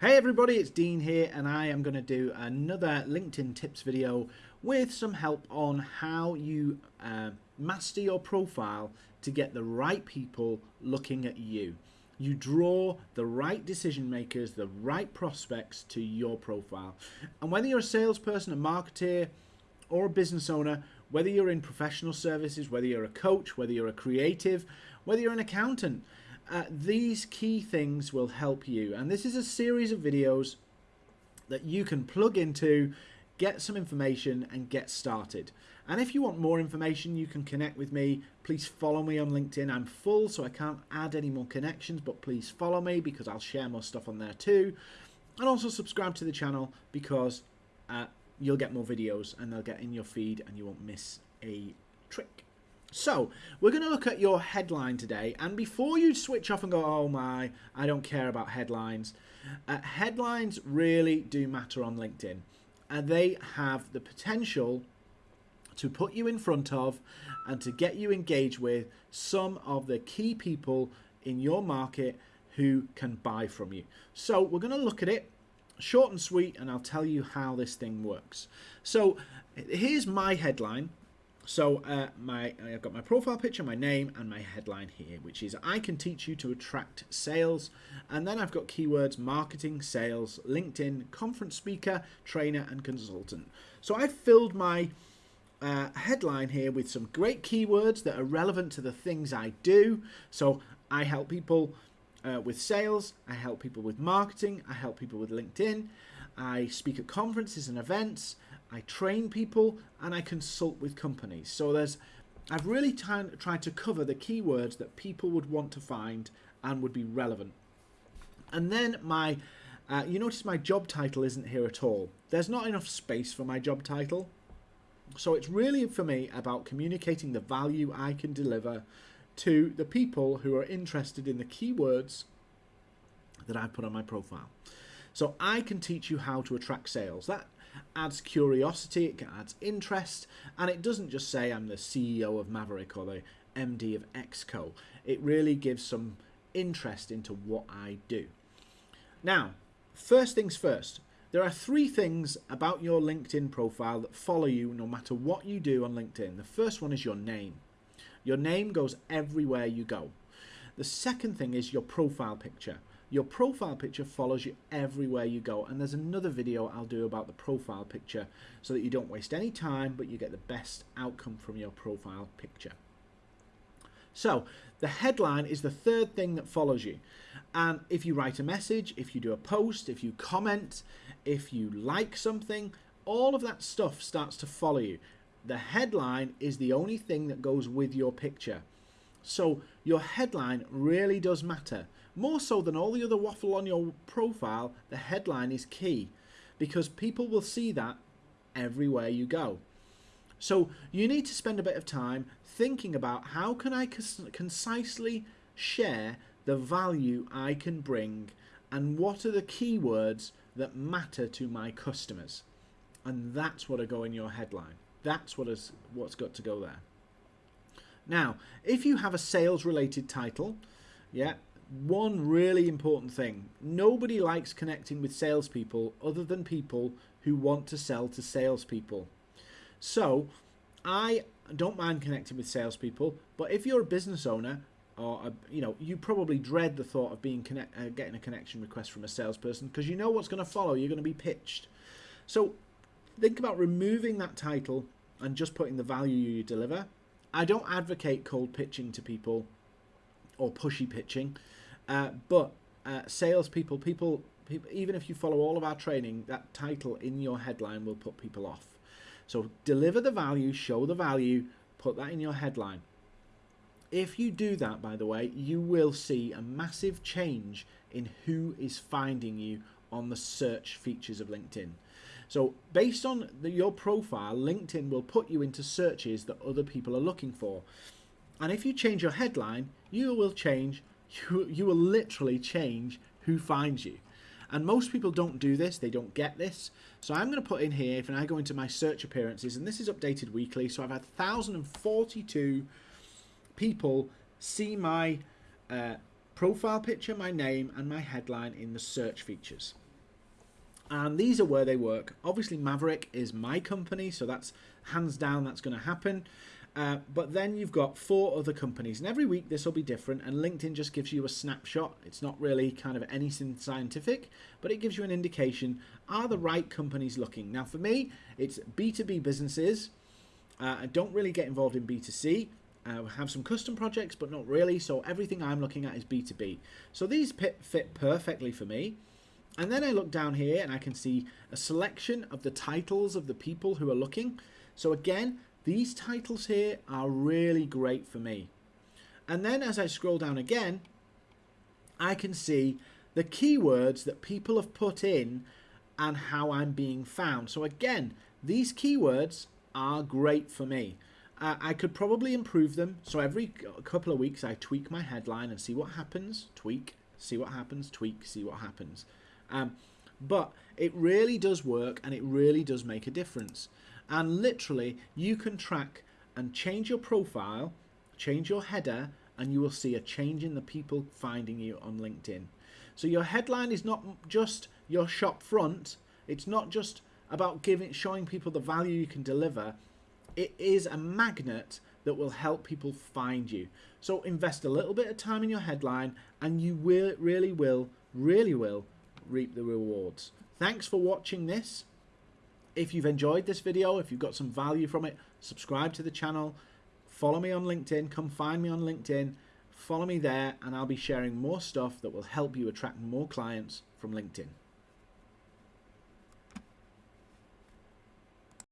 Hey everybody, it's Dean here and I am going to do another LinkedIn tips video with some help on how you uh, master your profile to get the right people looking at you. You draw the right decision makers, the right prospects to your profile. And whether you're a salesperson, a marketer, or a business owner, whether you're in professional services, whether you're a coach, whether you're a creative, whether you're an accountant, these key things will help you. And this is a series of videos that you can plug into, get some information and get started. And if you want more information, you can connect with me. Please follow me on LinkedIn. I'm full, so I can't add any more connections, but please follow me because I'll share more stuff on there too. And also subscribe to the channel because uh, you'll get more videos and they'll get in your feed and you won't miss a trick. So, we're going to look at your headline today, and before you switch off and go, oh my, I don't care about headlines, uh, headlines really do matter on LinkedIn, and they have the potential to put you in front of and to get you engaged with some of the key people in your market who can buy from you. So, we're going to look at it short and sweet, and I'll tell you how this thing works. So, here's my headline so uh, my I've got my profile picture, my name, and my headline here, which is I can teach you to attract sales. And then I've got keywords marketing, sales, LinkedIn, conference speaker, trainer, and consultant. So I've filled my uh, headline here with some great keywords that are relevant to the things I do. So I help people uh, with sales, I help people with marketing, I help people with LinkedIn, I speak at conferences and events, I train people and I consult with companies. So there's, I've really tried to cover the keywords that people would want to find and would be relevant. And then my, uh, you notice my job title isn't here at all. There's not enough space for my job title. So it's really for me about communicating the value I can deliver to the people who are interested in the keywords that I put on my profile. So I can teach you how to attract sales. That adds curiosity, it adds interest, and it doesn't just say I'm the CEO of Maverick or the MD of Exco. It really gives some interest into what I do. Now, first things first, there are three things about your LinkedIn profile that follow you no matter what you do on LinkedIn. The first one is your name. Your name goes everywhere you go. The second thing is your profile picture. Your profile picture follows you everywhere you go. And there's another video I'll do about the profile picture so that you don't waste any time, but you get the best outcome from your profile picture. So the headline is the third thing that follows you. And if you write a message, if you do a post, if you comment, if you like something, all of that stuff starts to follow you. The headline is the only thing that goes with your picture. So your headline really does matter. More so than all the other waffle on your profile, the headline is key because people will see that everywhere you go. So you need to spend a bit of time thinking about how can I concisely share the value I can bring and what are the keywords that matter to my customers. And that's what will go in your headline. That's what is what's got to go there. Now, if you have a sales related title, yeah, one really important thing. Nobody likes connecting with salespeople other than people who want to sell to salespeople. So I don't mind connecting with salespeople, but if you're a business owner, or a, you know, you probably dread the thought of being connect, uh, getting a connection request from a salesperson because you know what's going to follow. You're going to be pitched. So think about removing that title and just putting the value you deliver. I don't advocate cold pitching to people or pushy pitching. Uh, but uh, salespeople, people, people, even if you follow all of our training, that title in your headline will put people off. So deliver the value, show the value, put that in your headline. If you do that, by the way, you will see a massive change in who is finding you on the search features of LinkedIn. So based on the, your profile, LinkedIn will put you into searches that other people are looking for. And if you change your headline, you will change you, you will literally change who finds you. And most people don't do this, they don't get this. So I'm going to put in here, if I go into my search appearances, and this is updated weekly, so I've had 1,042 people see my uh, profile picture, my name, and my headline in the search features. And these are where they work. Obviously, Maverick is my company, so that's hands down that's going to happen. Uh, but then you've got four other companies, and every week this will be different. And LinkedIn just gives you a snapshot. It's not really kind of anything scientific, but it gives you an indication are the right companies looking. Now, for me, it's B2B businesses. Uh, I don't really get involved in B2C. I have some custom projects, but not really. So everything I'm looking at is B2B. So these fit perfectly for me. And then I look down here and I can see a selection of the titles of the people who are looking. So again, these titles here are really great for me. And then as I scroll down again, I can see the keywords that people have put in and how I'm being found. So again, these keywords are great for me. Uh, I could probably improve them. So every couple of weeks I tweak my headline and see what happens, tweak, see what happens, tweak, see what happens. Um, but it really does work and it really does make a difference. And literally, you can track and change your profile, change your header, and you will see a change in the people finding you on LinkedIn. So your headline is not just your shop front. It's not just about giving, showing people the value you can deliver. It is a magnet that will help people find you. So invest a little bit of time in your headline, and you will really will, really will reap the rewards. Thanks for watching this. If you've enjoyed this video, if you've got some value from it, subscribe to the channel, follow me on LinkedIn, come find me on LinkedIn, follow me there, and I'll be sharing more stuff that will help you attract more clients from LinkedIn.